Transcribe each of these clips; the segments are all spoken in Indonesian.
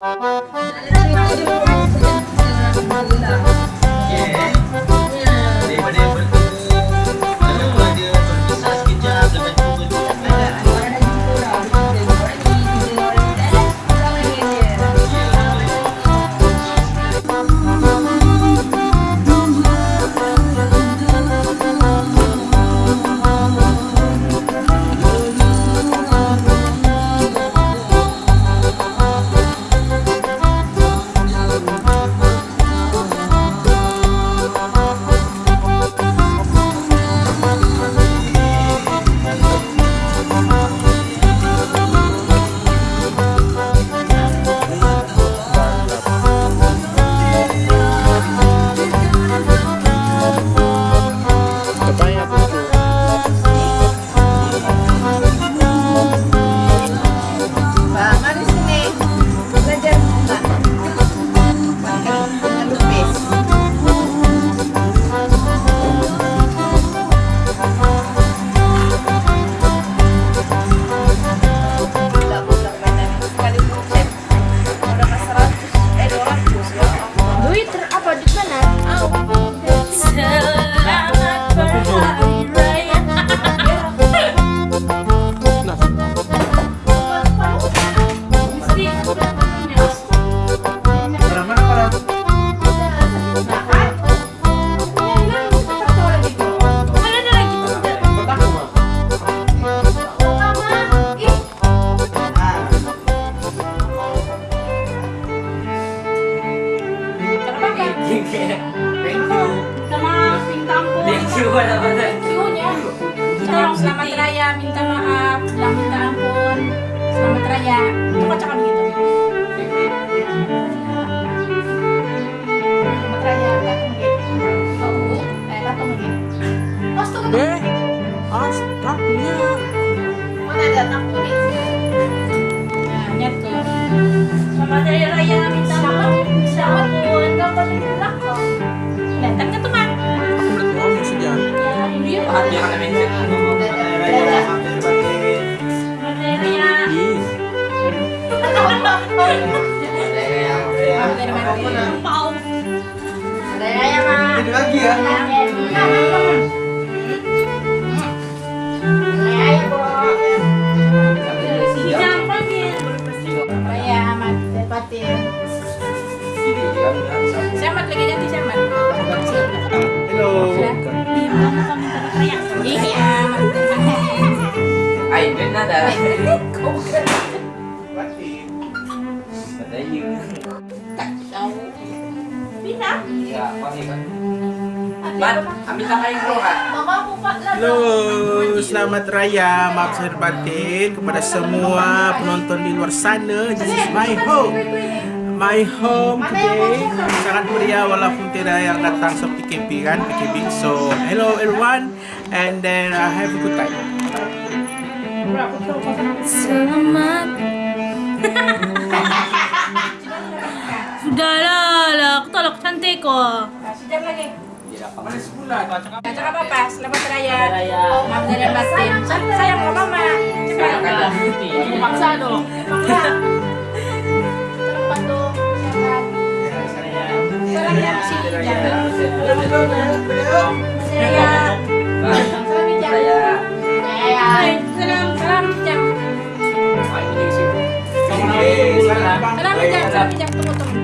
Música minta maaf, bilang minta ampun. Selamat raya. Itu kocak begitu. Selamat raya, eh, Eh, astagnya. mana datang kulit? Nah, nyatu. Selamat raya, minta maaf, minta ampun. Dapat di Ini lagi ya. Jangan panggil. Raya amat dapatin. Selamat lagi Iya. Ya, kan Mat, bro Mama. Halo, selamat raya, maaf saya batin kepada semua penonton di luar sana. This is my home. My home today sangat meriah walaupun tidak yang datang so PKP kan, PKP. So, hello everyone and then I have a good time. Selamat. cantik kok. Sejam lagi. Apa-apa, selamat raya. Maaf dari batin. Sayang ke mama. Cepat. Paksa dong. Cepat dong. Sehat. Salam jam sih. Raya. Salam jam. Hai, Salam, salam jam. Salam jam, salam jam. Tunggu, tunggu. Oke,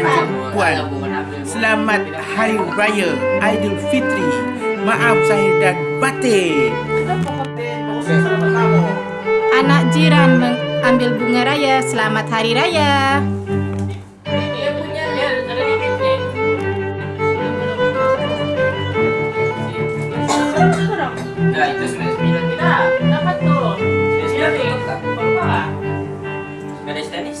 hidup wasit, di wasit, Tanjung Pak. Puan? Selamat Hari Raya Aidil Fitri. Maaf zahir dan batin. Anak jiran mengambil bunga raya. Selamat hari raya. Enggak, itu 99 kita Dapat tuh. 99 tutup tak? Gak ada tenis?